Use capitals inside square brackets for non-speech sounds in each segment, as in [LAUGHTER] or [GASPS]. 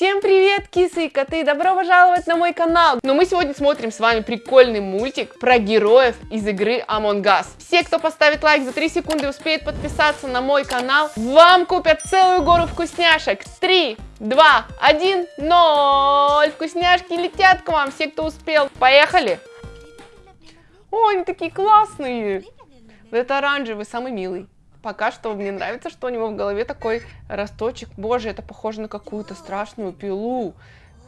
Всем привет, кисы и коты! Добро пожаловать на мой канал! Но мы сегодня смотрим с вами прикольный мультик про героев из игры Among Us. Все, кто поставит лайк за 3 секунды успеет подписаться на мой канал, вам купят целую гору вкусняшек. 3, 2, 1, 0! Вкусняшки летят к вам, все, кто успел. Поехали! О, они такие классные! Это оранжевый, самый милый. Пока что мне нравится, что у него в голове такой росточек. Боже, это похоже на какую-то страшную пилу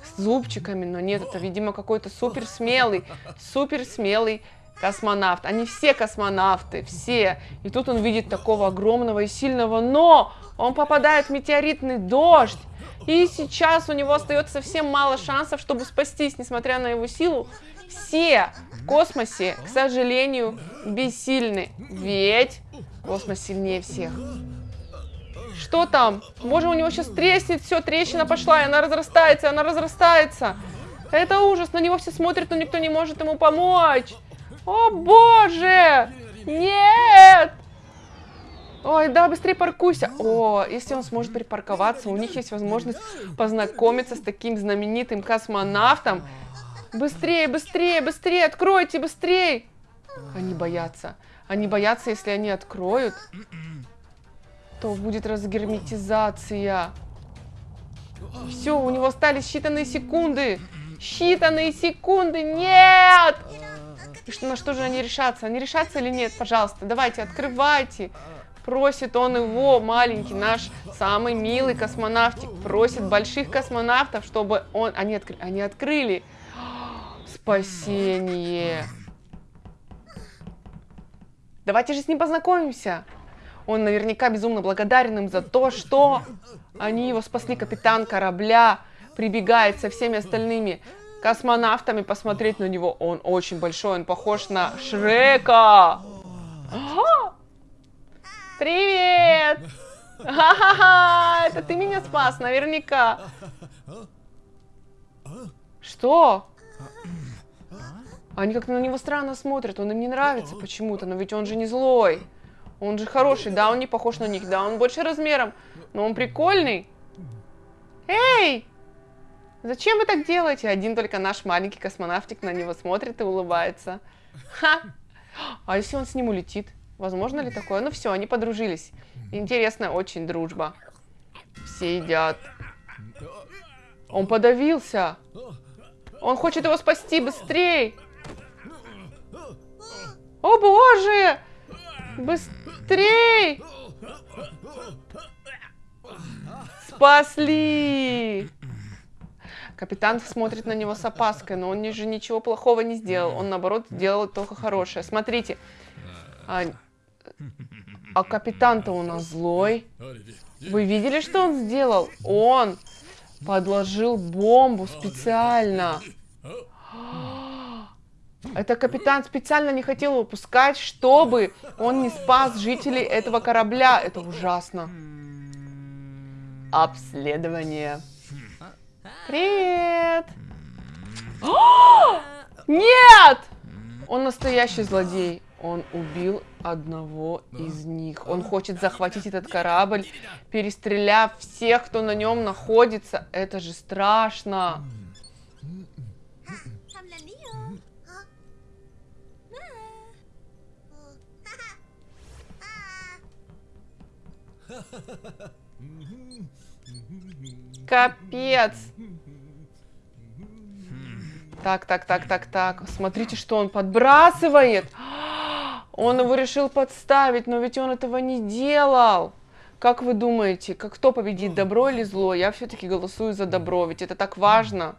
с зубчиками. Но нет, это, видимо, какой-то супер смелый, супер смелый космонавт. Они все космонавты, все. И тут он видит такого огромного и сильного, но он попадает в метеоритный дождь. И сейчас у него остается совсем мало шансов, чтобы спастись, несмотря на его силу. Все в космосе, к сожалению, бессильны. Ведь Космос сильнее всех. Что там? Боже, у него сейчас треснет все, трещина пошла, и она разрастается, она разрастается. Это ужас, на него все смотрят, но никто не может ему помочь. О, боже! Нет! Ой, да, быстрее паркуйся. О, если он сможет припарковаться, у них есть возможность познакомиться с таким знаменитым космонавтом. Быстрее, быстрее, быстрее, откройте, быстрее. Они боятся. Они боятся, если они откроют, то будет разгерметизация. Все, у него остались считанные секунды. Считанные секунды. Нет! И на что же они решатся? Они решатся или нет? Пожалуйста, давайте, открывайте. Просит он его, маленький, наш самый милый космонавтик, просит больших космонавтов, чтобы он... Они, откры... они открыли. [GASPS] Спасение. Давайте же с ним познакомимся. Он наверняка безумно благодарен им за то, что они его спасли. Капитан корабля прибегает со всеми остальными космонавтами посмотреть на него. Он очень большой, он похож на Шрека. А! Привет! Ха-ха-ха! Это ты меня спас, наверняка. Что? Они как-то на него странно смотрят, он им не нравится почему-то, но ведь он же не злой. Он же хороший, да, он не похож на них, да, он больше размером, но он прикольный. Эй! Зачем вы так делаете? Один только наш маленький космонавтик на него смотрит и улыбается. Ха! А если он с ним улетит? Возможно ли такое? Ну все, они подружились. Интересная очень дружба. Все едят. Он подавился. Он хочет его спасти быстрее. О боже! Быстрей! Спасли! Капитан смотрит на него с опаской, но он же ничего плохого не сделал. Он, наоборот, делал только хорошее. Смотрите. А, а капитан-то у нас злой. Вы видели, что он сделал? Он подложил бомбу специально. Это капитан специально не хотел выпускать, чтобы он не спас жителей этого корабля. Это ужасно. Обследование. Привет! О! [GASPS] Нет! Он настоящий злодей. Он убил одного из них. Он хочет захватить этот корабль, перестреляв всех, кто на нем находится. Это же страшно. Капец. Так, так, так, так, так. Смотрите, что он подбрасывает. Он его решил подставить, но ведь он этого не делал. Как вы думаете, как кто победит, добро или зло? Я все-таки голосую за добро, ведь это так важно.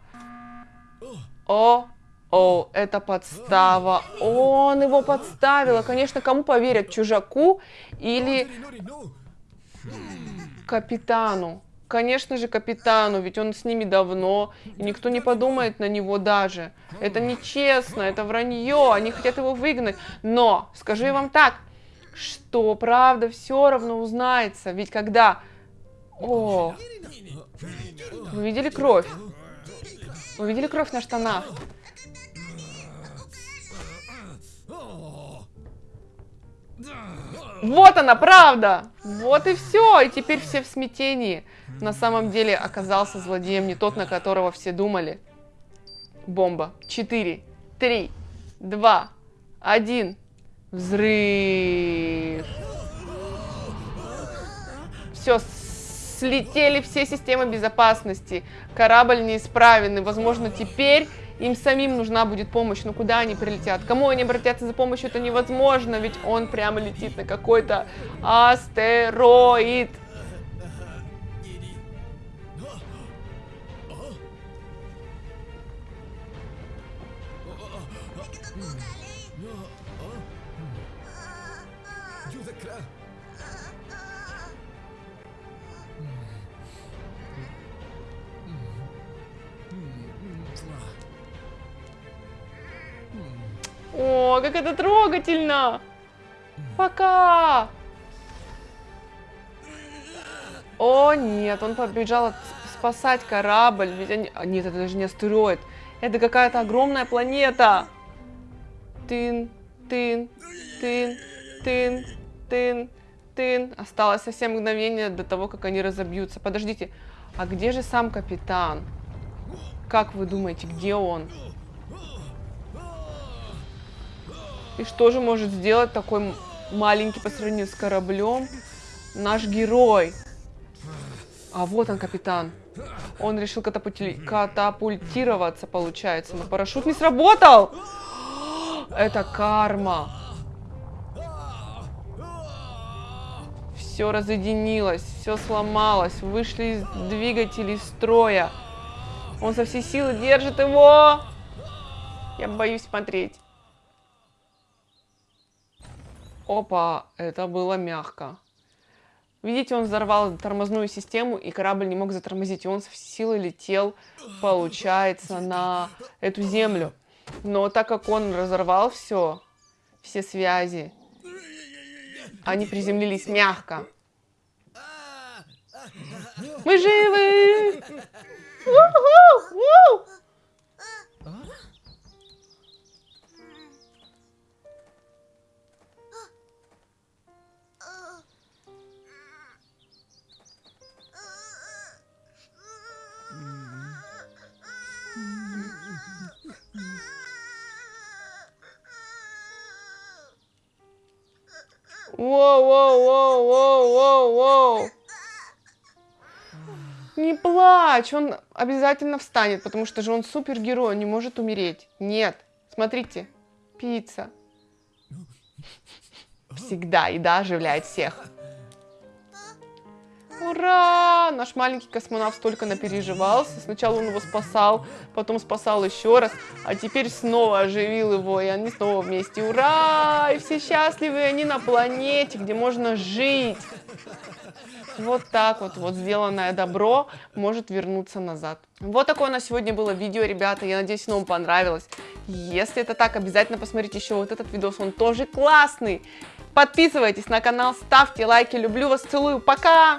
О, о, это подстава. Он его подставил. Конечно, кому поверят, чужаку или Капитану. Конечно же, капитану, ведь он с ними давно, и никто не подумает на него даже. Это нечестно, это вранье, они хотят его выгнать. Но, скажу я вам так, что правда все равно узнается, ведь когда... О, вы видели кровь? Вы видели кровь на штанах? Вот она, правда! Вот и все. И теперь все в смятении. на самом деле оказался злодеем не тот, на которого все думали. Бомба. 4, 3, 2, 1. Взрыв. Все, слетели все системы безопасности. Корабль неисправен. И, возможно, теперь им самим нужна будет помощь. Но куда они прилетят? Кому они обратятся за помощью? Это невозможно, ведь он прямо летит на какой-то астероид. Как это трогательно! Пока! О, нет, он побежал спасать корабль. Ведь они... А, нет, это даже не астероид. Это какая-то огромная планета. Тын, тын, тын, тын, тын, тын. Осталось совсем мгновение до того, как они разобьются. Подождите, а где же сам капитан? Как вы думаете, где он? И что же может сделать такой маленький по сравнению с кораблем наш герой? А вот он, капитан. Он решил катапультироваться, получается. Но парашют не сработал! Это карма. Все разъединилось, все сломалось. Вышли из двигателей строя. Он со всей силы держит его. Я боюсь смотреть. Опа, это было мягко. Видите, он взорвал тормозную систему, и корабль не мог затормозить. И он с силой летел, получается, на эту землю. Но так как он разорвал все, все связи, они приземлились мягко. Мы живы! Воу-воу-воу-воу-воу-воу. Не плачь, он обязательно встанет, потому что же он супергерой, он не может умереть. Нет, смотрите, пицца. Всегда еда оживляет всех. Ура! Наш маленький космонавт столько напереживался. Сначала он его спасал, потом спасал еще раз, а теперь снова оживил его, и они снова вместе. Ура! И все счастливы, они на планете, где можно жить. Вот так вот, вот сделанное добро может вернуться назад. Вот такое у нас сегодня было видео, ребята. Я надеюсь, оно вам понравилось. Если это так, обязательно посмотрите еще вот этот видос, он тоже классный. Подписывайтесь на канал, ставьте лайки. Люблю вас, целую. Пока!